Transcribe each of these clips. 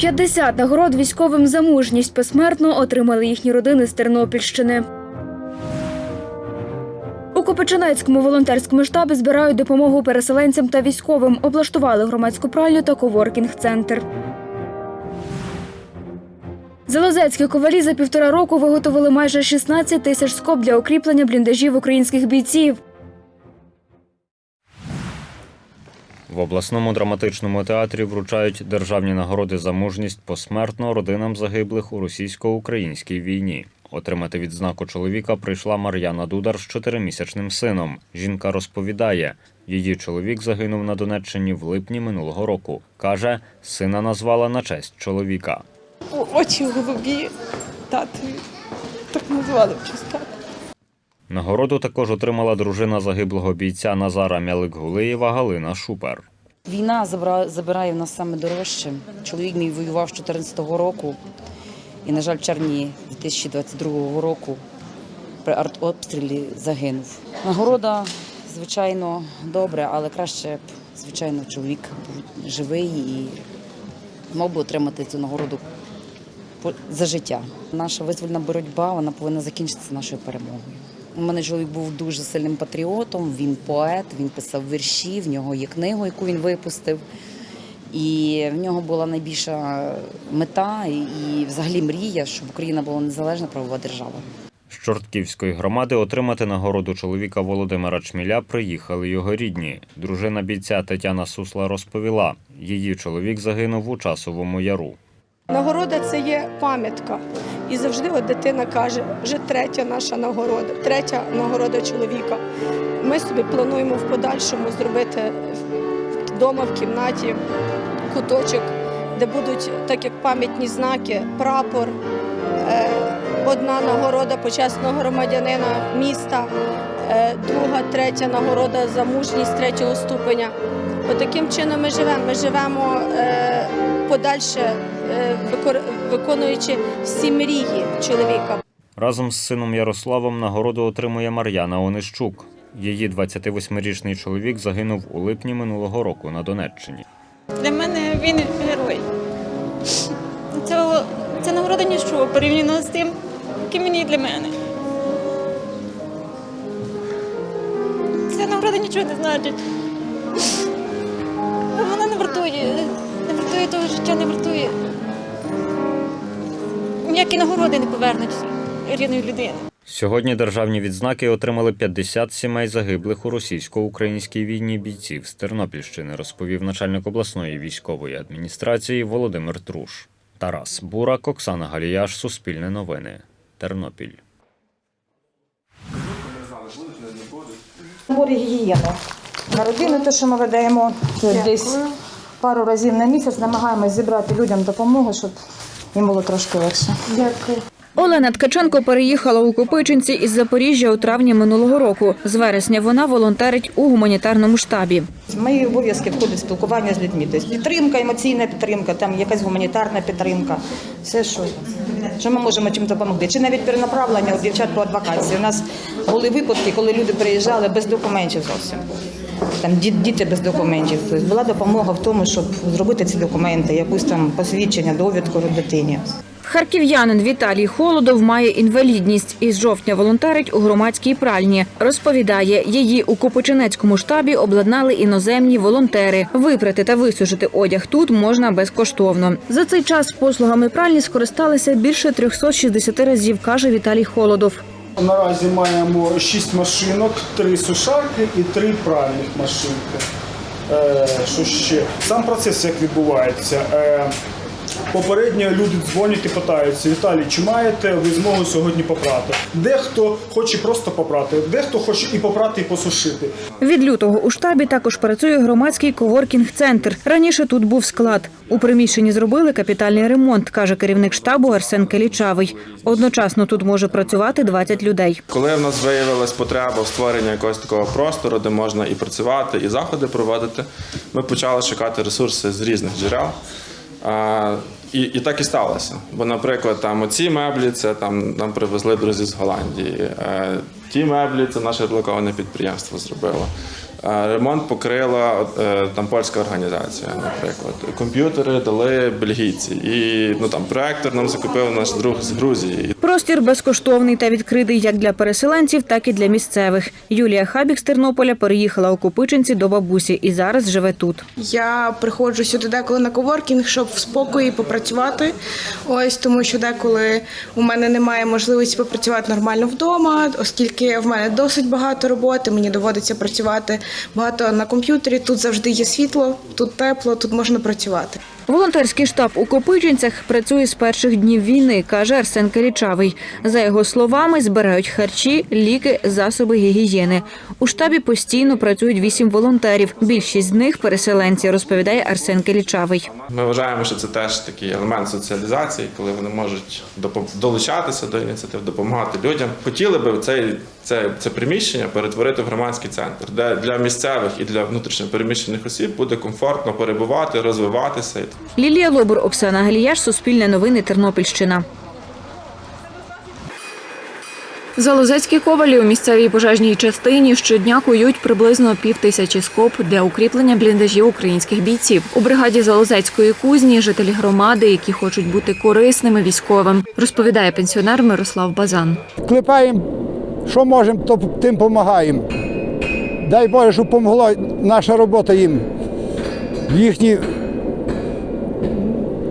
50 нагород військовим за мужність посмертно отримали їхні родини з Тернопільщини. У Копичинецькому волонтерському штабі збирають допомогу переселенцям та військовим. Облаштували громадську пральню та коворкінг-центр. Залозецькі ковалі за півтора року виготовили майже 16 тисяч скоб для укріплення бліндажів українських бійців. В обласному драматичному театрі вручають державні нагороди за мужність посмертно родинам загиблих у російсько-українській війні. Отримати відзнаку чоловіка прийшла Мар'яна Дудар з чотиримісячним сином. Жінка розповідає, її чоловік загинув на Донеччині в липні минулого року. Каже, сина назвала на честь чоловіка. Очі голубі татові. Так назвали в честь. Нагороду також отримала дружина загиблого бійця Назара Мялик-Гулиєва Галина Шупер. Війна забирає в нас саме дорожче. Чоловік мій воював з 14-го року і, на жаль, в червні 2022 року при артобстрілі загинув. Нагорода, звичайно, добре, але краще б, звичайно, чоловік був живий і мав би отримати цю нагороду за життя. Наша визвольна боротьба вона повинна закінчитися нашою перемогою. У мене чоловік був дуже сильним патріотом, він поет, він писав вірші, в нього є книга, яку він випустив. І в нього була найбільша мета і, і взагалі мрія, щоб Україна була незалежна правова держава. З Чортківської громади отримати нагороду чоловіка Володимира Чміля приїхали його рідні. Дружина бійця Тетяна Сусла розповіла, її чоловік загинув у часовому яру. Нагорода це є пам'ятка. І завжди от дитина каже, вже третя наша нагорода, третя нагорода чоловіка. Ми собі плануємо в подальшому зробити вдома в кімнаті куточок, де будуть так як пам'ятні знаки, прапор, е, одна нагорода почесного громадянина міста, е, друга, третя нагорода за мужність третього ступеня. Отаким чином ми живемо. Ми живемо е, подальше, е, викор- виконуючи всі мрії чоловіка. Разом з сином Ярославом нагороду отримує Мар'яна Онищук. Її 28-річний чоловік загинув у липні минулого року на Донеччині. Для мене він герой. Це, це нагорода ніщо порівняно з тим, яким він є для мене. Ця нагорода нічого не значить. Вона не вартує, вартує того життя, не вартує. Ніякі нагороди не повернуть рідної людини. Сьогодні державні відзнаки отримали 50 сімей загиблих у російсько-українській війні бійців з Тернопільщини, розповів начальник обласної військової адміністрації Володимир Труш. Тарас Бурак, Оксана Галіяш, Суспільне новини, Тернопіль. Наборі гігієни. На родину те, що ми видаємо це десь пару разів на місяць, намагаємось зібрати людям допомогу, щоб їм було трошки легше. Дякую. Олена Ткаченко переїхала у Копичинці із Запоріжжя у травні минулого року. З вересня вона волонтерить у гуманітарному штабі. Мої обов'язки входить спілкування з людьми. Тобто підтримка, емоційна підтримка, там якась гуманітарна підтримка. Все, що, що ми можемо чим допомогти. Чи навіть перенаправлення у дівчат по адвокації. У нас були випадки, коли люди приїжджали без документів зовсім. Там діти без документів. Тобто була допомога в тому, щоб зробити ці документи, якусь там посвідчення, довідку дитині. Харків'янин Віталій Холодов має інвалідність і з жовтня волонтерить у громадській пральні. Розповідає, її у Копичинецькому штабі обладнали іноземні волонтери. Випрати та висушити одяг тут можна безкоштовно. За цей час послугами пральні скористалися більше 360 разів, каже Віталій Холодов. Наразі маємо 6 машинок, 3 сушарки і 3 пральних машинки. Е, що ще? Сам процес як відбувається. Попередньо люди дзвонять і питаються, Віталій, чи маєте ви змогу сьогодні попрати? Дехто хоче просто попрати, дехто хоче і попрати, і посушити. Від лютого у штабі також працює громадський коворкінг-центр. Раніше тут був склад. У приміщенні зробили капітальний ремонт, каже керівник штабу Арсен Келічавий. Одночасно тут може працювати 20 людей. Коли в нас виявилась потреба в створенні якогось такого простору, де можна і працювати, і заходи проводити, ми почали шукати ресурси з різних джерел. І, і так і сталося. Бо, наприклад, там оці меблі це там нам привезли друзі з Голландії. Е, ті меблі це наше блоковане підприємство зробило. А Ремонт покрила е, там польська організація, наприклад. Комп'ютери дали бельгійці. І ну там проектор нам закупив наш друг з Грузії. Простір безкоштовний та відкритий як для переселенців, так і для місцевих. Юлія Хабік з Тернополя переїхала у Копичинці до бабусі і зараз живе тут. Я приходжу сюди деколи на коворкінг, щоб в спокої попрацювати. Ось тому, що деколи у мене немає можливості попрацювати нормально вдома, оскільки в мене досить багато роботи. Мені доводиться працювати багато на комп'ютері. Тут завжди є світло, тут тепло, тут можна працювати. Волонтерський штаб у Копичинцях працює з перших днів війни, каже Арсен Калічавий. За його словами, збирають харчі, ліки, засоби гігієни. У штабі постійно працюють вісім волонтерів. Більшість з них переселенці, розповідає Арсен Калічавий. Ми вважаємо, що це теж такий елемент соціалізації, коли вони можуть долучатися до ініціатив, допомагати людям. Хотіли би цей це, це приміщення перетворити в громадський центр, де для місцевих і для внутрішньопереміщених осіб буде комфортно перебувати, розвиватися. Лілія Лобур, Оксана Галіяш, Суспільне новини, Тернопільщина. Залозецькі ковалі у місцевій пожежній частині щодня кують приблизно пів тисячі скоб для укріплення бліндажів українських бійців. У бригаді Залозецької кузні жителі громади, які хочуть бути корисними військовим, розповідає пенсіонер Мирослав Базан. клепаємо, що можемо, то тим допомагаємо. Дай Боже, щоб помогла наша робота їм. Їхні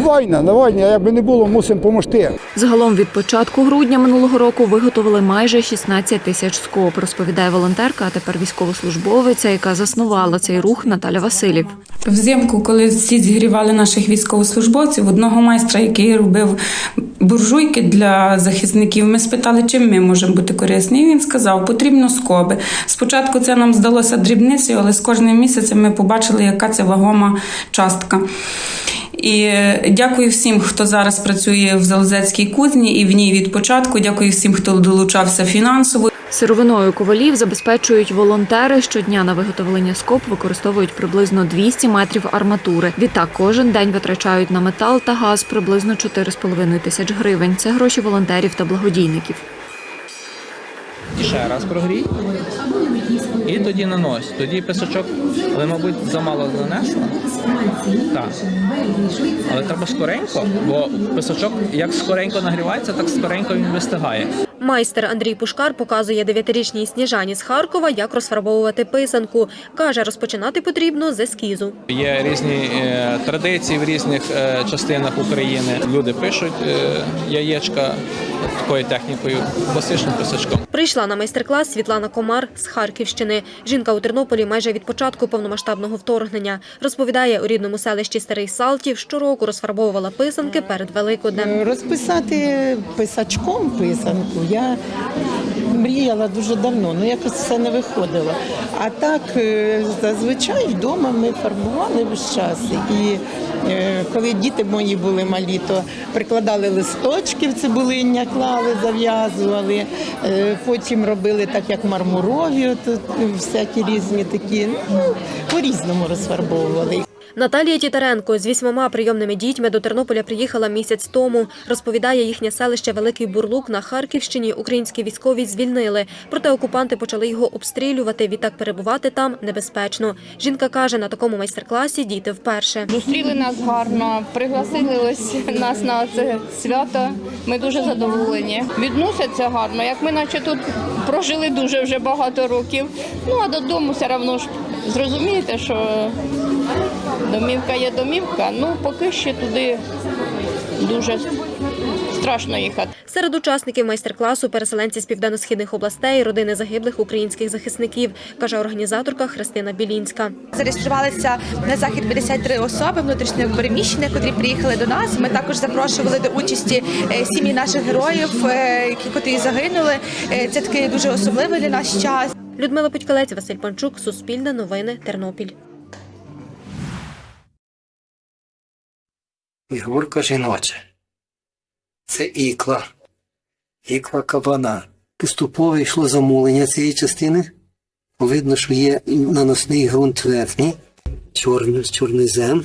війна, на війні, якби не було, мусимо допомогти. Загалом від початку грудня минулого року виготовили майже 16 тисяч скоб, розповідає волонтерка, а тепер військовослужбовиця, яка заснувала цей рух Наталя Василів. Взимку, коли всі зігрівали наших військовослужбовців, одного майстра, який робив буржуйки для захисників, ми спитали, чим ми можемо бути корисні. І він сказав, потрібно скоби. Спочатку це нам здалося дрібницею, але з кожним місяцем ми побачили, яка це вагома частка. І е, дякую всім, хто зараз працює в Залозецькій кузні і в ній від початку. Дякую всім, хто долучався фінансово. Сировиною ковалів забезпечують волонтери. Щодня на виготовлення скоб використовують приблизно 200 метрів арматури. Відтак кожен день витрачають на метал та газ приблизно 4,5 тисяч гривень. Це гроші волонтерів та благодійників. І ще раз прогрій. І тоді нанось. Тоді писачок, але, мабуть, замало нанесла. Так. Але треба скоренько, бо писачок як скоренько нагрівається, так скоренько він вистигає. Майстер Андрій Пушкар показує дев'ятирічній Сніжані з Харкова, як розфарбовувати писанку. Каже, розпочинати потрібно з ескізу. Є різні е, традиції в різних е, частинах України. Люди пишуть е, яєчка такою технікою, класичним писачком. Прийшла на майстер-клас Світлана Комар з Харківщини. Жінка у Тернополі майже від початку повномасштабного вторгнення. Розповідає, у рідному селищі Старий Салтів щороку розфарбовувала писанки перед Великоднем. Розписати писачком писанку я мріяла дуже давно, але якось це не виходило. А так е, зазвичай вдома ми фарбували весь час. І е, коли діти мої були малі, то прикладали листочки в цибулиння, клали, зав'язували. Е, Потім робили так, як мармурові, от, всякі різні такі, ну, по-різному розфарбовували. Наталія Тітаренко з вісьмома прийомними дітьми до Тернополя приїхала місяць тому. Розповідає, їхнє селище Великий Бурлук на Харківщині українські військові звільнили. Проте окупанти почали його обстрілювати. Відтак перебувати там небезпечно. Жінка каже, на такому майстер-класі діти вперше. Зустріли нас гарно, пригласили нас на це свято. Ми дуже задоволені. Відносяться гарно, як ми наче тут прожили дуже вже багато років. Ну а додому все одно ж зрозумієте, що домівка є домівка. Ну поки ще туди дуже страшно їхати. Серед учасників майстер-класу переселенці з південно-східних областей, родини загиблих українських захисників, каже організаторка Христина Білінська. Зареєструвалися на захід 53 особи внутрішньо переміщення, котрі приїхали до нас. Ми також запрошували до участі е, сім'ї наших героїв, е, які котрі загинули. Е, Це такий дуже особливий для нас час. Людмила Путькалець, Василь Панчук, Суспільне новини, Тернопіль. Фігурка жіноча. Це ікла. Ікла кабана. Поступово йшло замулення цієї частини. Видно, що є наносний ґрунт верхній, чорний, чорнозем.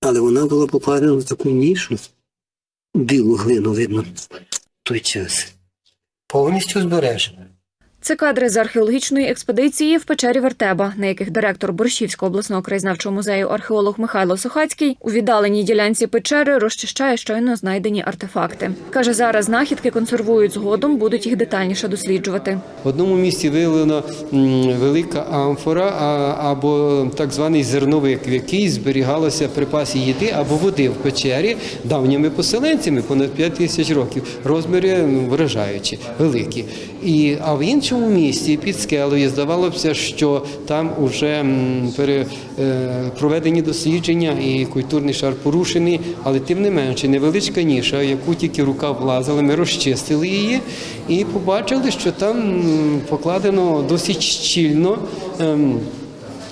Але вона була покладена в таку нішу. Білу глину видно в той час. Повністю збережена. Це кадри з археологічної експедиції в печері Вертеба, на яких директор Борщівського обласного краєзнавчого музею археолог Михайло Сухацький у віддаленій ділянці печери розчищає щойно знайдені артефакти. Каже, зараз знахідки консервують згодом, будуть їх детальніше досліджувати. В одному місці виявлена велика амфора або так званий зерновик, в якій зберігалося припаси їди або води в печері давніми поселенцями понад 5 тисяч років. Розміри ну, вражаючі, великі. І, а в іншому місці під скелею здавалося, що там вже е, проведені дослідження і культурний шар порушений, але тим не менше невеличка ніша, яку тільки рука влазила, ми розчистили її і побачили, що там покладено досить щільно. ем,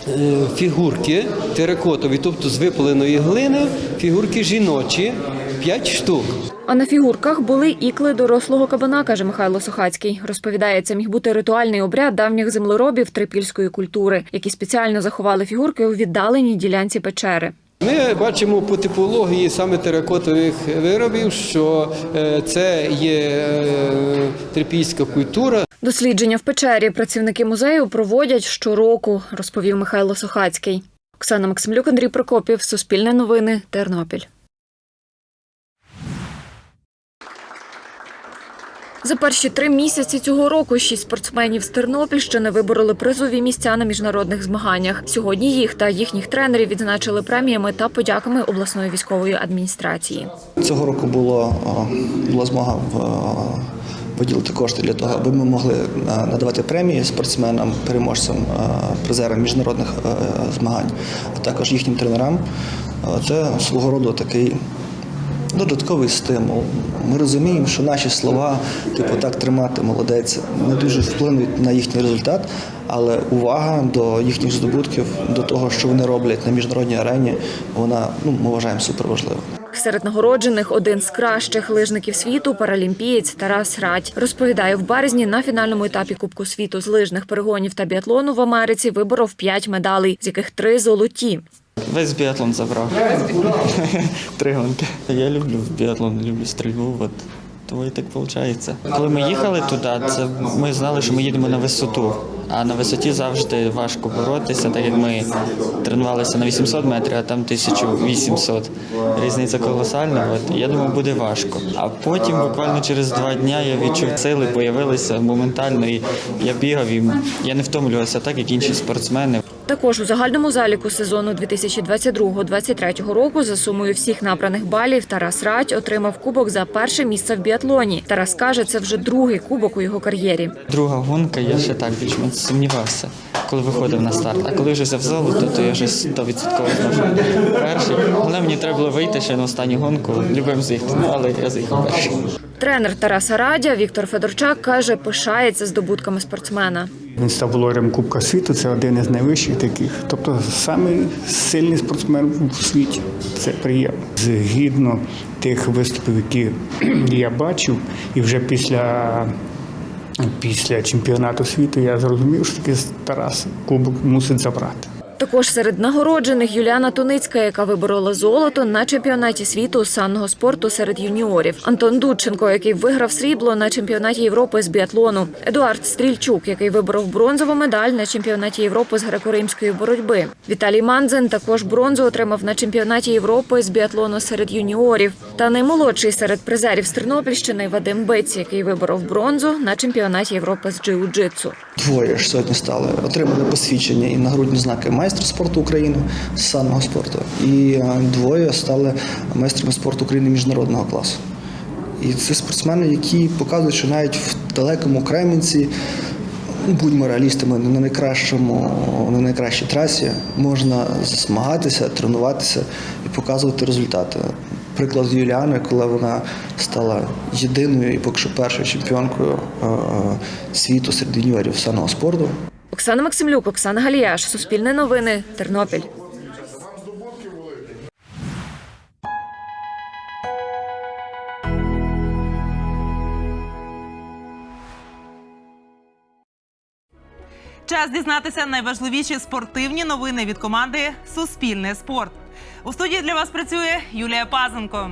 е, Фігурки теракотові, тобто з випаленої глини, фігурки жіночі, 5 штук. А на фігурках були ікли дорослого кабана, каже Михайло Сухацький. Розповідає, це міг бути ритуальний обряд давніх землеробів трипільської культури, які спеціально заховали фігурки у віддаленій ділянці печери. Ми бачимо по типології саме теракотових виробів, що е, це є е, трипільська культура. Дослідження в печері працівники музею проводять щороку, розповів Михайло Сухацький. Оксана Максимлюк, Андрій Прокопів, Суспільне новини, Тернопіль. За перші три місяці цього року шість спортсменів з Тернопільщини вибороли призові місця на міжнародних змаганнях. Сьогодні їх та їхніх тренерів відзначили преміями та подяками обласної військової адміністрації. Цього року було, була змога в, виділити кошти для того, аби ми могли е, надавати премії спортсменам, переможцям, е, призерам міжнародних е, змагань, а також їхнім тренерам. Е, Це свого роду такий додатковий стимул. Ми розуміємо, що наші слова, типу так тримати, молодець, не дуже вплинуть на їхній результат, але увага до їхніх здобутків, до того, що вони роблять на міжнародній арені, вона ну, ми вважаємо суперважливою. Серед нагороджених один з кращих лижників світу паралімпієць Тарас Радь. Розповідає, в березні на фінальному етапі Кубку світу з лижних перегонів та біатлону в Америці виборов п'ять медалей, з яких три золоті. Весь біатлон забрав. Три гонки. Я люблю біатлон, люблю стрільбу. От. Тому і так виходить. Коли ми їхали туди, це ми знали, що ми їдемо на висоту. А на висоті завжди важко боротися, так як ми тренувалися на 800 метрів, а там 1800. Різниця колосальна. От. Я думаю, буде важко. А потім, буквально через два дні, я відчув сили, появилися моментально. І я бігав і я не втомлювався, так як інші спортсмени. Також у загальному заліку сезону 2022-2023 року за сумою всіх набраних балів Тарас Радь отримав кубок за перше місце в біатлоні. Тарас каже, це вже другий кубок у його кар'єрі. Друга гонка, я ще так більш-менш сумнівався, коли виходив на старт. А коли вже взяв золото, то я вже 100% знав, перший. Але мені треба було вийти ще на останню гонку, любим заїхати, ну, але я заїхав перший. Тренер Тараса Радя Віктор Федорчак каже, пишається здобутками спортсмена. Він став володарем Кубка світу, це один із найвищих таких. Тобто самий сильний спортсмен у світі. Це приємно. Згідно тих виступів, які я бачив, і вже після, після чемпіонату світу я зрозумів, що таки Тарас Кубок мусить забрати. Також серед нагороджених Юліана Туницька, яка виборола золото на чемпіонаті світу з санного спорту серед юніорів. Антон Дудченко, який виграв срібло на чемпіонаті Європи з біатлону. Едуард Стрільчук, який виборов бронзову медаль на чемпіонаті Європи з греко-римської боротьби. Віталій Манзен також бронзу отримав на чемпіонаті Європи з біатлону серед юніорів. Та наймолодший серед призерів з Тернопільщини Вадим Биць, який виборов бронзу на чемпіонаті Європи з джиу-джитсу. Двоє ж сьогодні стали, отримали посвідчення і нагрудні знаки майстра спорту України з санного спорту. І е, двоє стали майстрами спорту України міжнародного класу. І це спортсмени, які показують, що навіть в далекому Кремінці, ну, будьмо реалістами, не на найкращому, на найкращій трасі можна змагатися, тренуватися і показувати результати. Приклад Юліани, коли вона стала єдиною і поки що першою чемпіонкою е, е, світу серед юніорів санного спорту. Оксана Максимлюк, Оксана Галіяш, Суспільне новини, Тернопіль. Час дізнатися найважливіші спортивні новини від команди Суспільне спорт. У студії для вас працює Юлія Пазенко.